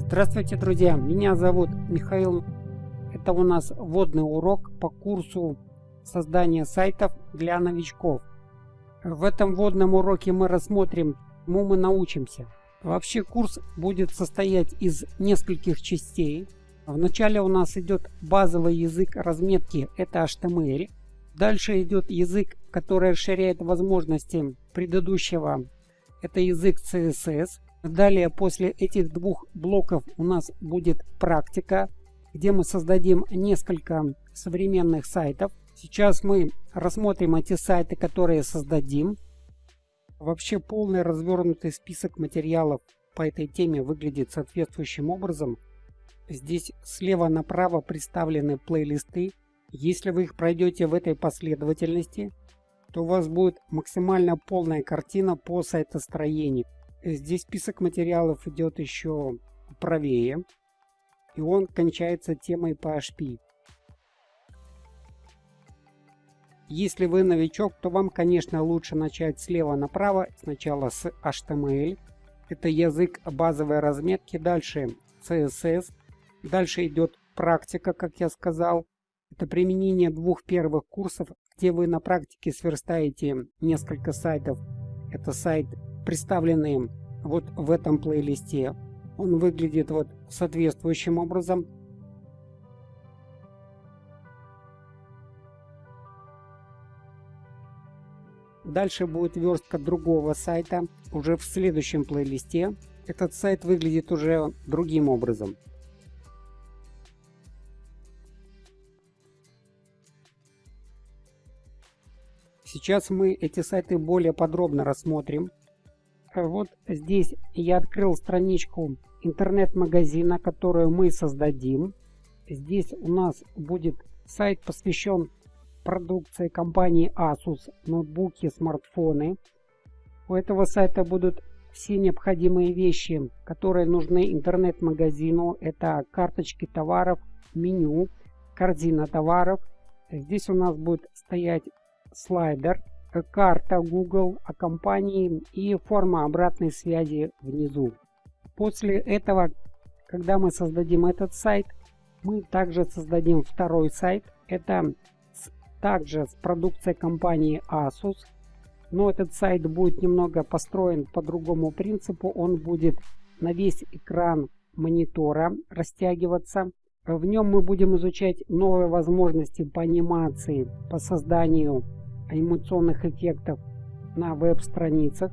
Здравствуйте, друзья! Меня зовут Михаил. Это у нас вводный урок по курсу создания сайтов для новичков. В этом вводном уроке мы рассмотрим, чему мы научимся. Вообще курс будет состоять из нескольких частей. Вначале у нас идет базовый язык разметки, это HTML. Дальше идет язык, который расширяет возможности предыдущего, это язык CSS. Далее после этих двух блоков у нас будет практика, где мы создадим несколько современных сайтов. Сейчас мы рассмотрим эти сайты, которые создадим. Вообще полный развернутый список материалов по этой теме выглядит соответствующим образом. Здесь слева направо представлены плейлисты. Если вы их пройдете в этой последовательности, то у вас будет максимально полная картина по сайтостроению. Здесь список материалов идет еще правее, и он кончается темой PHP. Если вы новичок, то вам, конечно, лучше начать слева направо, сначала с HTML. Это язык базовой разметки, дальше CSS, дальше идет практика, как я сказал. Это применение двух первых курсов, где вы на практике сверстаете несколько сайтов. Это сайт представлены вот в этом плейлисте. Он выглядит вот соответствующим образом. Дальше будет верстка другого сайта уже в следующем плейлисте. Этот сайт выглядит уже другим образом. Сейчас мы эти сайты более подробно рассмотрим. Вот здесь я открыл страничку интернет-магазина, которую мы создадим. Здесь у нас будет сайт посвящен продукции компании Asus, ноутбуки, смартфоны. У этого сайта будут все необходимые вещи, которые нужны интернет-магазину. Это карточки товаров, меню, корзина товаров. Здесь у нас будет стоять слайдер, карта Google о компании и форма обратной связи внизу. После этого, когда мы создадим этот сайт, мы также создадим второй сайт. Это также с продукцией компании Asus. Но этот сайт будет немного построен по другому принципу. Он будет на весь экран монитора растягиваться. В нем мы будем изучать новые возможности по анимации, по созданию анимационных эффектов на веб-страницах.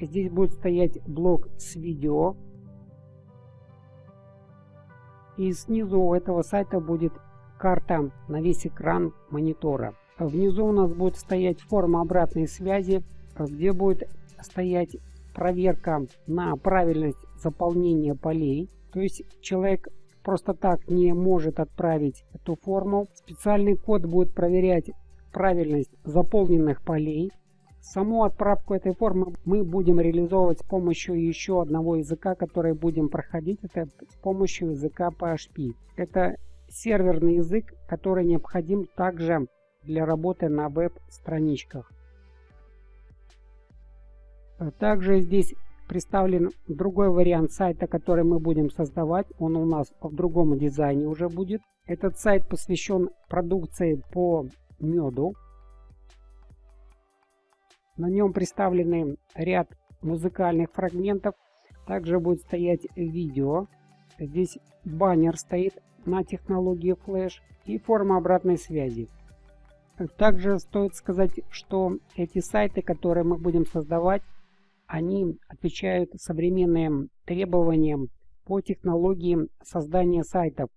Здесь будет стоять блок с видео. И снизу у этого сайта будет карта на весь экран монитора. Внизу у нас будет стоять форма обратной связи, где будет стоять проверка на правильность заполнения полей. То есть человек просто так не может отправить эту форму. Специальный код будет проверять правильность заполненных полей. Саму отправку этой формы мы будем реализовывать с помощью еще одного языка, который будем проходить. Это с помощью языка PHP. Это серверный язык, который необходим также для работы на веб-страничках. Также здесь представлен другой вариант сайта, который мы будем создавать. Он у нас в другом дизайне уже будет. Этот сайт посвящен продукции по меду. На нем представлены ряд музыкальных фрагментов. Также будет стоять видео. Здесь баннер стоит на технологии Flash и форма обратной связи. Также стоит сказать, что эти сайты, которые мы будем создавать, они отвечают современным требованиям по технологии создания сайтов.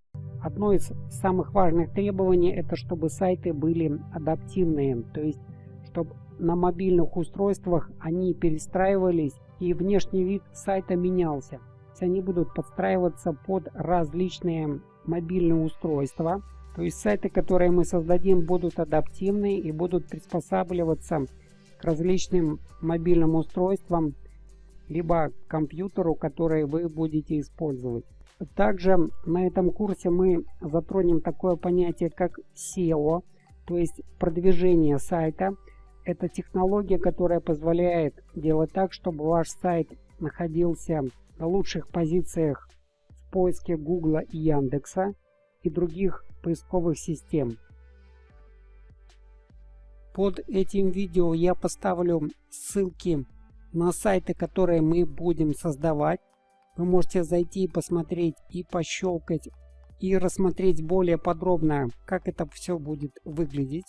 Одно из самых важных требований это чтобы сайты были адаптивные, то есть чтобы на мобильных устройствах они перестраивались и внешний вид сайта менялся. Они будут подстраиваться под различные мобильные устройства. То есть сайты, которые мы создадим, будут адаптивны и будут приспосабливаться к различным мобильным устройствам, либо компьютеру, который вы будете использовать. Также на этом курсе мы затронем такое понятие, как SEO, то есть продвижение сайта. Это технология, которая позволяет делать так, чтобы ваш сайт находился на лучших позициях в поиске Гугла и Яндекса и других поисковых систем. Под этим видео я поставлю ссылки на сайты, которые мы будем создавать. Вы можете зайти и посмотреть и пощелкать и рассмотреть более подробно, как это все будет выглядеть.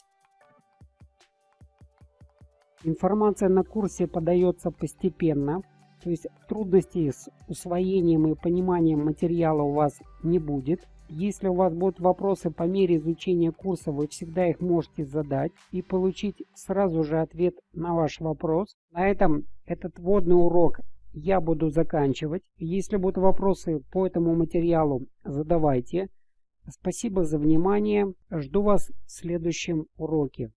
Информация на курсе подается постепенно, то есть трудностей с усвоением и пониманием материала у вас не будет. Если у вас будут вопросы по мере изучения курса, вы всегда их можете задать и получить сразу же ответ на ваш вопрос. На этом этот вводный урок я буду заканчивать. Если будут вопросы по этому материалу, задавайте. Спасибо за внимание. Жду вас в следующем уроке.